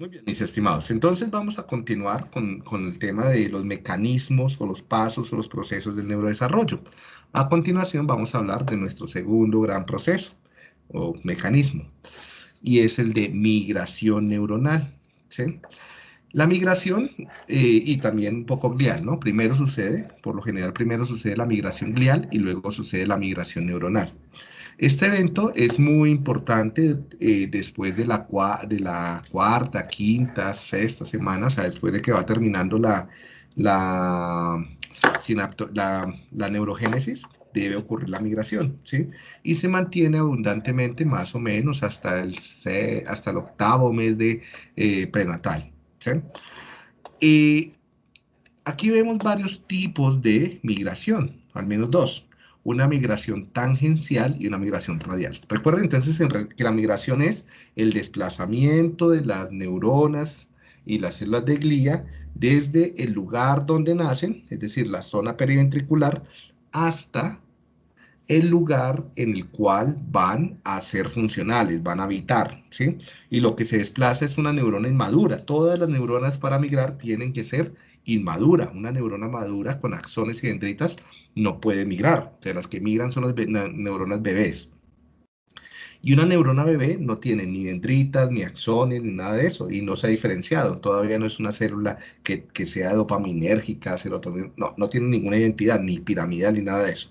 Muy bien, mis estimados. Entonces vamos a continuar con, con, el tema de los mecanismos o los pasos o los procesos del neurodesarrollo. A continuación vamos a hablar de nuestro segundo gran proceso o mecanismo y es el de migración neuronal. ¿sí? La migración, eh, y también un poco glial, ¿no? Primero sucede, por lo general primero sucede la migración glial y luego sucede la migración neuronal. Este evento es muy importante eh, después de la, cuarta, quinta, sexta semana, o sea, después de que va terminando la, la, la, la neurogénesis, debe ocurrir la migración, ¿sí? Y se mantiene abundantemente más o menos hasta el, hasta el octavo mes de eh, prenatal, Y aquí vemos varios tipos de migración, al menos dos una migración tangencial y una migración radial. Recuerden entonces que la migración es el desplazamiento de las neuronas y las células de glía desde el lugar donde nacen, es decir, la zona periventricular, hasta el lugar en el cual van a ser funcionales, van a habitar, ¿sí? Y lo que se desplaza es una neurona inmadura. Todas las neuronas para migrar tienen que ser inmadura. Una neurona madura con axones y dendritas no puede migrar. O sea, las que migran son las neuronas bebés. Y una neurona bebé no tiene ni dendritas, ni axones, ni nada de eso, y no se ha diferenciado. Todavía no es una célula que, sea dopaminérgica, serotonina, no, no tiene ninguna identidad, ni piramidal, ni nada de eso.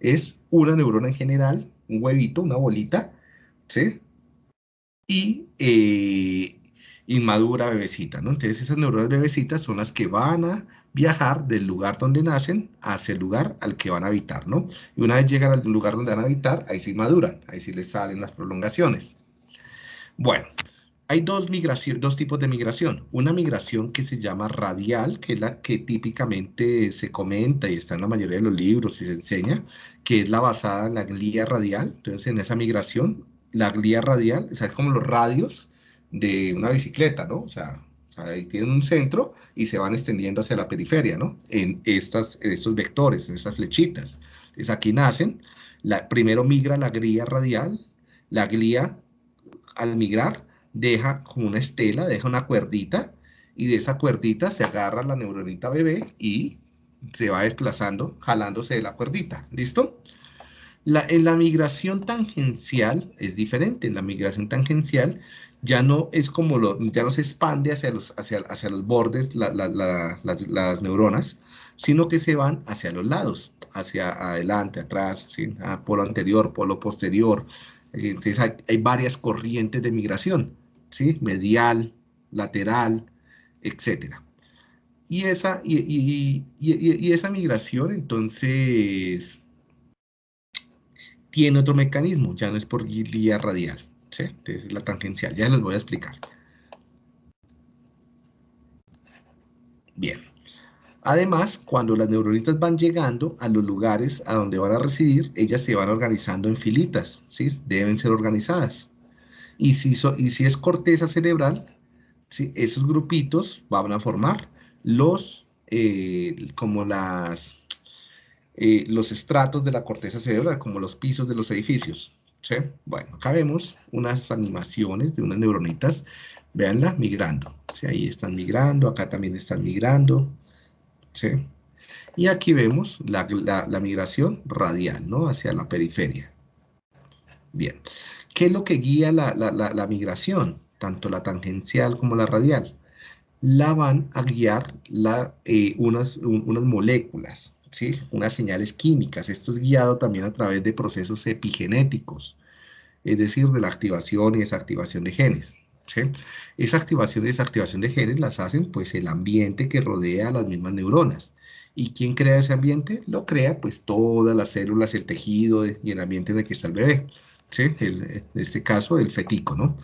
Es una neurona en general, un huevito, una bolita, ¿sí? Y eh, inmadura bebecita, ¿no? Entonces esas neuronas bebecitas son las que van a viajar del lugar donde nacen hacia el lugar al que van a habitar, ¿no? Y una vez llegan al lugar donde van a habitar, ahí sí maduran, ahí sí les salen las prolongaciones. Bueno, hay dos, dos tipos de migración. Una migración que se llama radial, que es la que típicamente se comenta y está en la mayoría de los libros y se enseña, que es la basada en la glía radial. Entonces, en esa migración, la glía radial, o sea, es como los radios de una bicicleta, ¿no? O sea, ahí tienen un centro y se van extendiendo hacia la periferia, ¿no? En, estas, estos vectores, en estas flechitas. Entonces aquí nacen, la, primero migra la glía radial, la glía al migrar deja como una estela, deja una cuerdita y de esa cuerdita se agarra la neuronita bebé y se va desplazando, jalándose de la cuerdita, ¿listo? La, en la migración tangencial es diferente, en la migración tangencial ya no es como lo, ya no se expande hacia los, hacia, hacia los bordes las neuronas, sino que se van hacia los lados, hacia adelante, atrás. Ah, polo anterior, polo posterior. Entonces hay, varias corrientes de migración, ¿sí? medial, lateral, etc. Y esa, y, esa migración entonces tiene otro mecanismo, ya no es por guía radial. ¿sí? es la tangencial, ya les voy a explicar. Bien. Además, cuando las neuronitas van llegando a los lugares a donde van a residir, ellas se van organizando en filitas, ¿sí? Deben ser organizadas. Y si, y si es corteza cerebral, esos grupitos van a formar los, eh, como las, eh, los estratos de la corteza cerebral, como los pisos de los edificios. Bueno, acá vemos unas animaciones de unas neuronitas, véanla, migrando, ¿sí? Ahí están migrando, acá también están migrando, ¿sí? Y aquí vemos la, migración radial, ¿no? Hacia la periferia. Bien, ¿qué es lo que guía la, migración? Tanto la tangencial como la radial. La van a guiar eh, unas, unas moléculas, ¿sí? unas señales químicas. Esto es guiado también a través de procesos epigenéticos, es decir, de la activación y desactivación de genes. ¿sí? Esa activación y desactivación de genes las hacen pues el ambiente que rodea a las mismas neuronas. ¿Y quién crea ese ambiente? Lo crea pues todas las células, el tejido y el ambiente en el que está el bebé. ¿Sí? en este caso el fetico, ¿no?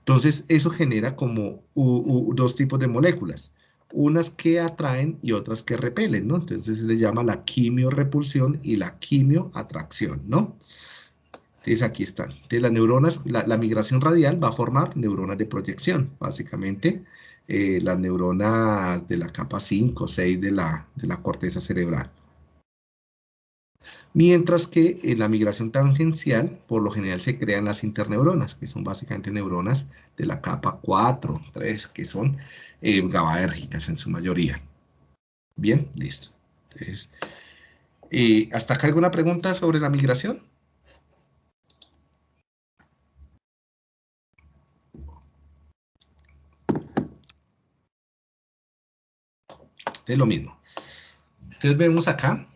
Entonces eso genera como dos tipos de moléculas unas que atraen y otras que repelen, ¿no? Entonces se le llama la quimiorepulsión y la quimioatracción, ¿no? Entonces aquí están. Entonces las neuronas, la, migración radial va a formar neuronas de proyección, básicamente eh, las neuronas de la capa 5 o 6 de la, de la corteza cerebral. Mientras que en la migración tangencial, por lo general se crean las interneuronas, que son básicamente neuronas de la capa 4, 3, que son eh, GABAérgicas en su mayoría. Bien, listo. Entonces, eh, ¿Hasta acá alguna pregunta sobre la migración? Es lo mismo. Entonces vemos acá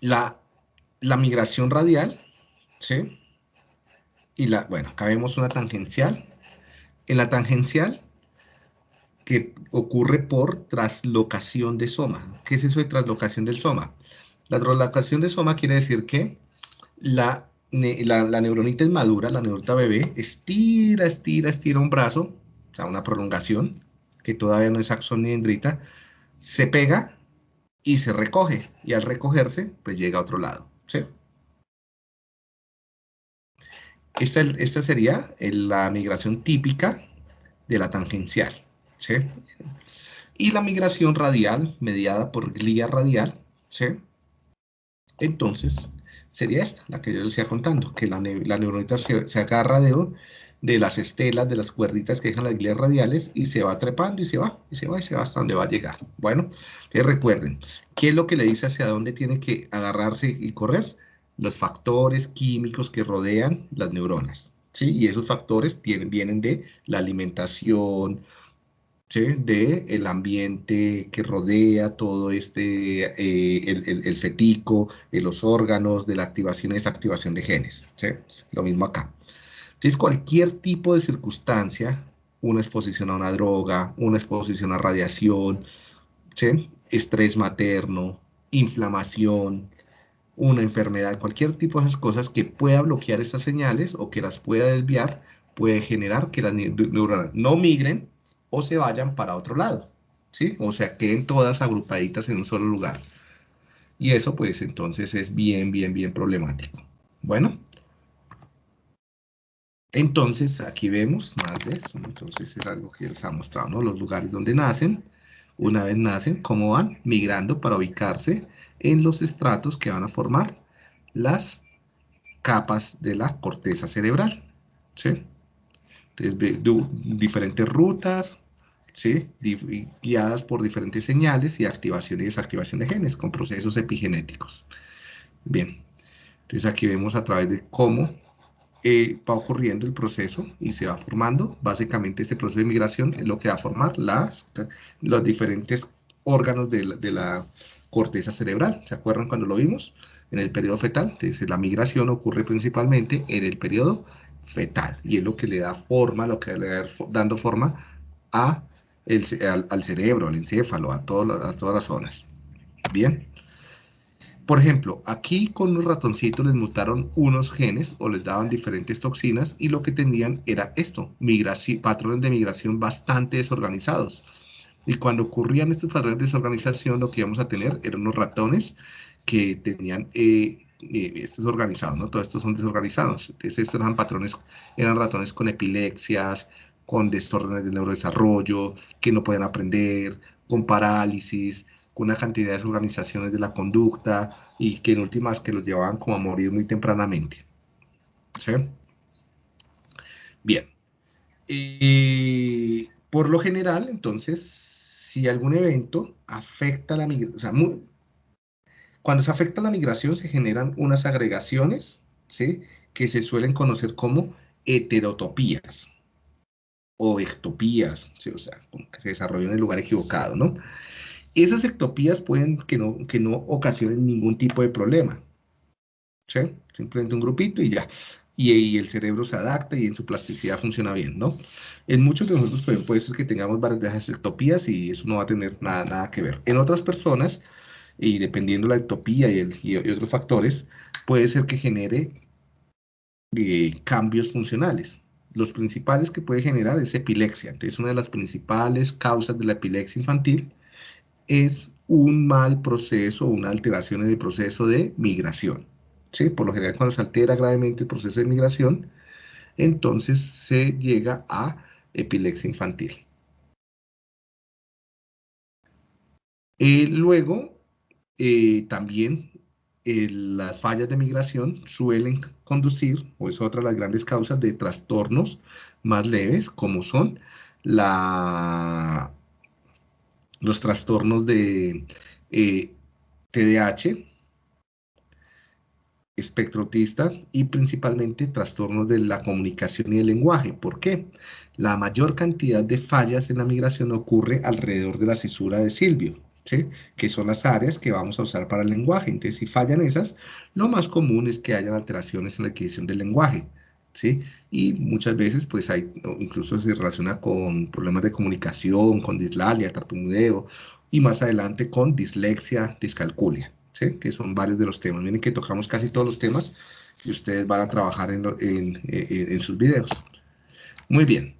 la, la migración radial, ¿sí? Y la, bueno, acá vemos una tangencial. En la tangencial, que ocurre por traslocación de soma. ¿Qué es eso de traslocación del soma? La traslocación de soma quiere decir que la, la, neuronita es madura, la neuronita bebé, estira, estira, estira un brazo, o sea, una prolongación, que todavía no es axón ni dendrita, se pega y se recoge. Y al recogerse, pues llega a otro lado. ¿sí? Esta, esta sería la migración típica de la tangencial. ¿sí? Y la migración radial, mediada por glía radial, ¿sí? Entonces, sería esta, la que yo les contando, que la, la neuronita se, se agarra de, de las estelas, de las cuerditas que dejan las glías radiales y se va trepando y se va, y se va, y se va hasta donde va a llegar. Bueno, que recuerden, ¿qué es lo que le dice hacia dónde tiene que agarrarse y correr? Los factores químicos que rodean las neuronas, ¿sí? Y esos factores tienen, vienen de la alimentación, ¿sí? de el ambiente que rodea todo este, eh, el, el, fetico, de los órganos, de la activación y desactivación de genes. ¿sí? Lo mismo acá. Entonces, cualquier tipo de circunstancia, una exposición a una droga, una exposición a radiación, estrés materno, inflamación, una enfermedad, cualquier tipo de esas cosas que pueda bloquear estas señales o que las pueda desviar, puede generar que las neuronas no migren o se vayan para otro lado, ¿sí? O sea, queden todas agrupaditas en un solo lugar. Y eso, pues, entonces es bien, bien, bien problemático. Bueno. Entonces, aquí vemos más de eso. Entonces, es algo que les ha mostrado, ¿no? Los lugares donde nacen, una vez nacen, cómo van migrando para ubicarse en los estratos que van a formar las capas de la corteza cerebral, ¿sí? Entonces, diferentes rutas, ¿sí? guiadas por diferentes señales y activación y desactivación de genes con procesos epigenéticos. Bien, entonces aquí vemos a través de cómo eh, va ocurriendo el proceso y se va formando. Básicamente este proceso de migración es lo que va a formar las, los diferentes órganos de la, corteza cerebral. ¿Se acuerdan cuando lo vimos? En el periodo fetal. Entonces la migración ocurre principalmente en el periodo fetal y es lo que le da forma, lo que le da dando forma a el, al, al, cerebro, al encéfalo, a, todo, a todas las zonas. Bien. Por ejemplo, aquí con los ratoncitos les mutaron unos genes o les daban diferentes toxinas y lo que tenían era esto, patrones de migración bastante desorganizados. Y cuando ocurrían estos patrones de desorganización, lo que íbamos a tener eran unos ratones que tenían eh, eh, estos organizados, ¿no? Todos estos son desorganizados. Entonces, estos eran patrones, eran ratones con epilepsias, con desórdenes del neurodesarrollo, que no pueden aprender, con parálisis, con una cantidad de desorganizaciones de la conducta y que en últimas que los llevaban como a morir muy tempranamente. Bien. y por lo general, entonces, si algún evento afecta la migración, cuando se afecta la migración se generan unas agregaciones. Que se suelen conocer como heterotopías o ectopías, o sea, que se desarrollan en el lugar equivocado, ¿no? Esas ectopías pueden que no, que no ocasionen ningún tipo de problema. Simplemente un grupito y ya. Y, el cerebro se adapta y en su plasticidad funciona bien, ¿no? En muchos de nosotros puede, ser que tengamos varias ectopías y eso no va a tener nada, nada que ver. En otras personas, y dependiendo de la ectopía y, el, y, otros factores, puede ser que genere eh, cambios funcionales. Los principales que puede generar es epilepsia. Entonces, una de las principales causas de la epilepsia infantil es un mal proceso, una alteración en el proceso de migración. ¿sí? Por lo general, cuando se altera gravemente el proceso de migración, entonces se llega a epilepsia infantil. Eh, luego, eh, también las fallas de migración suelen conducir, o es otra de las grandes causas de trastornos más leves, como son la, los trastornos de TDAH, eh, espectro autista y principalmente trastornos de la comunicación y el lenguaje. ¿Por qué? La mayor cantidad de fallas en la migración ocurre alrededor de la cisura de Silvio, ¿sí? que son las áreas que vamos a usar para el lenguaje. Entonces, si fallan esas, lo más común es que hayan alteraciones en la adquisición del lenguaje. ¿Sí? Y muchas veces, pues, hay, incluso se relaciona con problemas de comunicación, con dislalia, tartamudeo, y más adelante con dislexia, discalculia que son varios de los temas. Miren que tocamos casi todos los temas y ustedes van a trabajar en, en sus videos. Muy bien.